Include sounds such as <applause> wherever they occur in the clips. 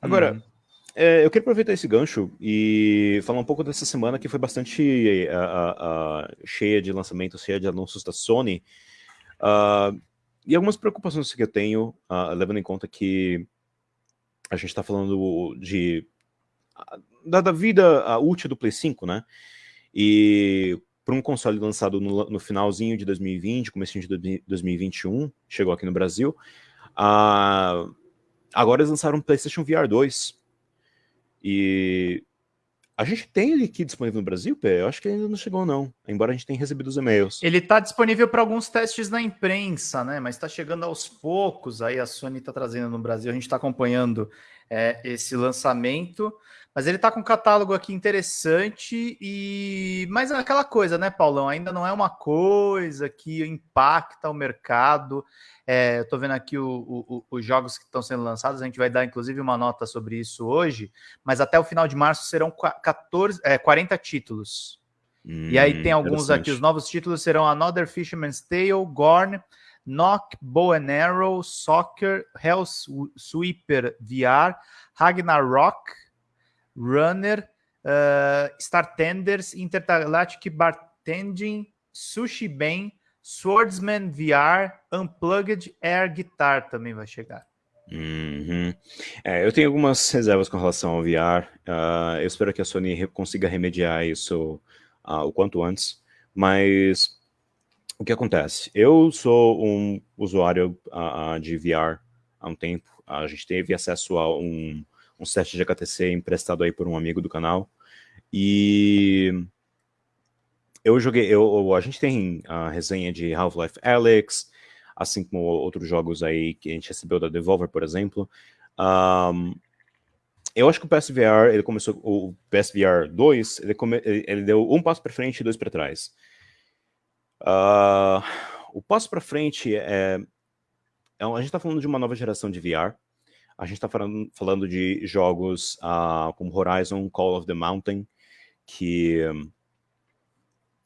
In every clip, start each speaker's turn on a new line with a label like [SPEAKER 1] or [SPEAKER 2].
[SPEAKER 1] Agora, uhum. é, eu queria aproveitar esse gancho e falar um pouco dessa semana que foi bastante uh, uh, cheia de lançamentos, cheia de anúncios da Sony. Uh, e algumas preocupações que eu tenho, levando em conta que a gente está falando de da, da vida útil do Play 5, né? E para um console lançado no, no, finalzinho de 2020, começo de 2021, chegou aqui no Brasil, uh, agora eles lançaram um PlayStation VR 2. E a gente tem ele aqui disponível no Brasil, Pé? Eu acho que ainda não chegou, não. Embora a gente tenha recebido os e-mails.
[SPEAKER 2] Ele está disponível para alguns testes na imprensa, né? Mas está chegando aos poucos. Aí a Sony está trazendo no Brasil. A gente está acompanhando é, esse lançamento. Mas ele está com um catálogo aqui interessante e mas é aquela coisa, né, Paulão? Ainda não é uma coisa que impacta o mercado. É, eu estou vendo aqui o, o, os jogos que estão sendo lançados. A gente vai dar inclusive uma nota sobre isso hoje. Mas até o final de março serão 14, é, 40 títulos. Hum, e aí tem alguns aqui. Os novos títulos serão Another Fisherman's Tale, Gorn. Knock, Bow and Arrow, Soccer, Hell Sweeper VR, Ragnarok, Runner, uh, Star Tenders, Intergalactic Bartending, Sushi Ben, Swordsman VR, Unplugged Air Guitar também vai chegar.
[SPEAKER 1] Uhum. É, eu tenho algumas reservas com relação ao VR. Uh, ah, eu espero que a Sony consiga remediar isso uh, o quanto antes. Mas o que acontece? Eu sou um usuário uh, de VR há um tempo. A gente teve acesso a um um set de HTC emprestado aí por um amigo do canal. E eu joguei, eu, a gente tem a resenha de Half-Life Alyx, assim como outros jogos aí que a gente recebeu da Devolver, por exemplo. Um, eu acho que o PSVR, ele começou, o PSVR 2, ele, come, ele deu um passo para frente e dois para trás. Uh, o passo para frente é, é, a gente está falando de uma nova geração de VR, a gente está falando, falando de jogos uh, como Horizon Call of the Mountain, que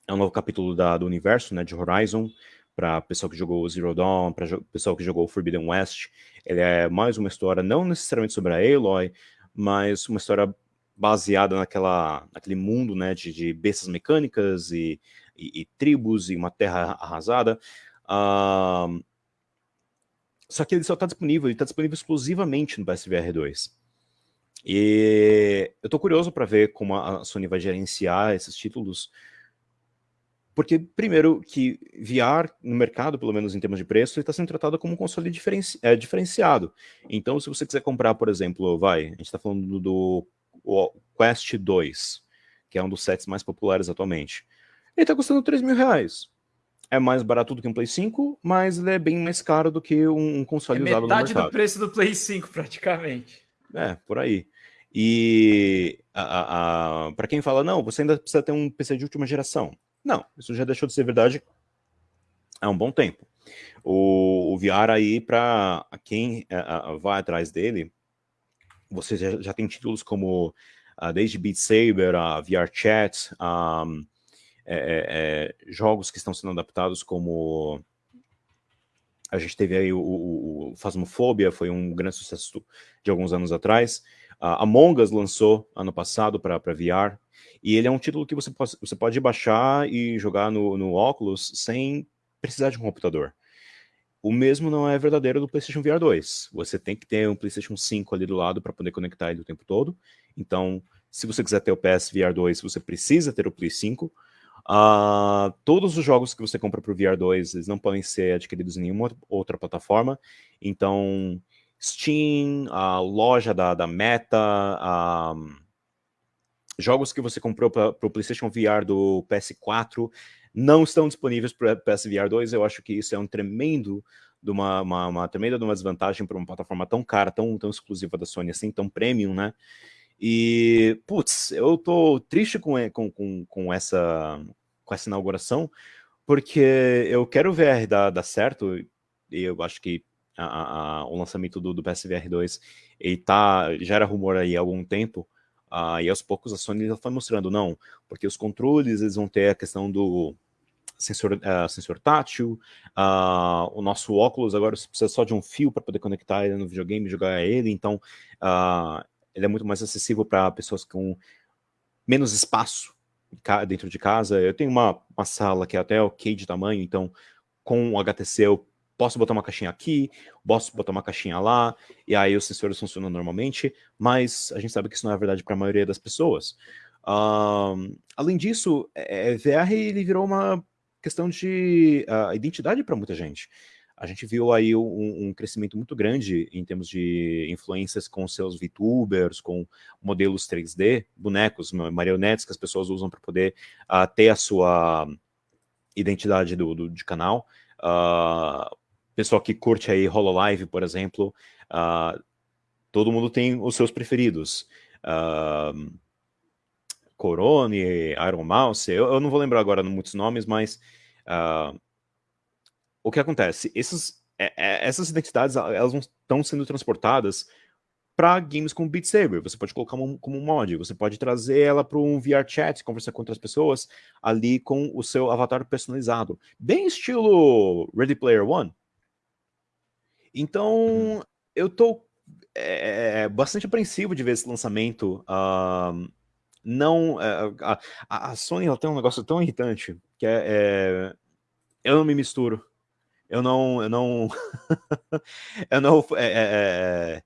[SPEAKER 1] é um novo capítulo da, do universo né, de Horizon, para pessoal que jogou Zero Dawn, para pessoal que jogou Forbidden West. Ele é mais uma história, não necessariamente sobre a Aloy, mas uma história baseada naquela, naquele mundo né, de, de bestas mecânicas e, e, e tribos e uma terra arrasada. Uh, só que ele só está disponível, ele está disponível exclusivamente no PSVR 2. E eu estou curioso para ver como a Sony vai gerenciar esses títulos, porque, primeiro, que VR no mercado, pelo menos em termos de preço, está sendo tratado como um console diferenci é, diferenciado. Então, se você quiser comprar, por exemplo, vai, a gente está falando do, do Quest 2, que é um dos sets mais populares atualmente, ele está custando 3 mil reais é mais barato do que um Play 5, mas ele é bem mais caro do que um console é usado no mercado.
[SPEAKER 2] metade do preço do Play 5, praticamente.
[SPEAKER 1] É, por aí. E para quem fala, não, você ainda precisa ter um PC de última geração. Não, isso já deixou de ser verdade há um bom tempo. O, o VR aí, para quem é, vai atrás dele, você já, já tem títulos como uh, desde Beat Saber, a VR Chat, um, é, é, é, jogos que estão sendo adaptados como a gente teve aí o, o, o Phasmophobia, foi um grande sucesso de alguns anos atrás. Uh, Among Us lançou ano passado para VR, e ele é um título que você pode, você pode baixar e jogar no, no óculos sem precisar de um computador. O mesmo não é verdadeiro do PlayStation VR 2. Você tem que ter um PlayStation 5 ali do lado para poder conectar ele o tempo todo. Então, se você quiser ter o PS VR 2, você precisa ter o Play 5. Uh, todos os jogos que você compra para o VR2 eles não podem ser adquiridos em nenhuma outra plataforma. Então, Steam, a loja da, da Meta, uh, jogos que você comprou para o PlayStation VR do PS4 não estão disponíveis para PSVR 2. Eu acho que isso é um tremendo de uma, uma, uma tremenda de uma desvantagem para uma plataforma tão cara, tão, tão exclusiva da Sony assim, tão premium, né? E, putz, eu tô triste com, com, com, com, essa, com essa inauguração, porque eu quero o VR dar, dar certo, e eu acho que a, a, o lançamento do, do PSVR 2 ele tá, já era rumor aí há algum tempo, uh, e aos poucos a Sony já foi mostrando, não, porque os controles eles vão ter a questão do sensor, uh, sensor tátil, uh, o nosso óculos agora precisa só de um fio para poder conectar ele no videogame e jogar ele, então uh, ele é muito mais acessível para pessoas com menos espaço dentro de casa. Eu tenho uma, uma sala que é até ok de tamanho, então com o HTC eu posso botar uma caixinha aqui, posso botar uma caixinha lá, e aí os sensores funcionam normalmente, mas a gente sabe que isso não é verdade para a maioria das pessoas. Além disso, é, é VR ele virou uma questão de uh, identidade para muita gente. A gente viu aí um, um, crescimento muito grande em termos de influências com seus VTubers, com modelos 3D, bonecos, marionetes que as pessoas usam para poder uh, ter a sua identidade do, do de canal. Uh, pessoal que curte aí HoloLive, por exemplo, uh, todo mundo tem os seus preferidos. Uh, Corone, Iron Mouse, eu, eu, não vou lembrar agora muitos nomes, mas uh, o que acontece? Esses, é, é, essas identidades elas estão sendo transportadas para games como Beat Saber. Você pode colocar um, como um mod, você pode trazer ela para um VR chat, conversar com outras pessoas ali com o seu avatar personalizado. Bem estilo Ready Player One. Então, uhum. eu tô é, bastante apreensivo de ver esse lançamento. Uh, não, uh, a, a, Sony ela tem um negócio tão irritante que é, é eu não me misturo. Eu não, eu não, <laughs> eu não, é, é, é,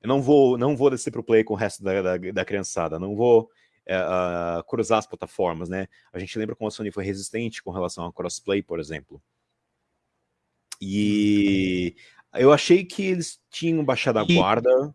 [SPEAKER 1] eu não vou, não vou descer pro play com o resto da, da, da criançada. Não vou uh, cruzar as plataformas, né? A gente lembra como a Sony foi resistente com relação a crossplay, por exemplo. E eu achei que eles tinham baixado a guarda.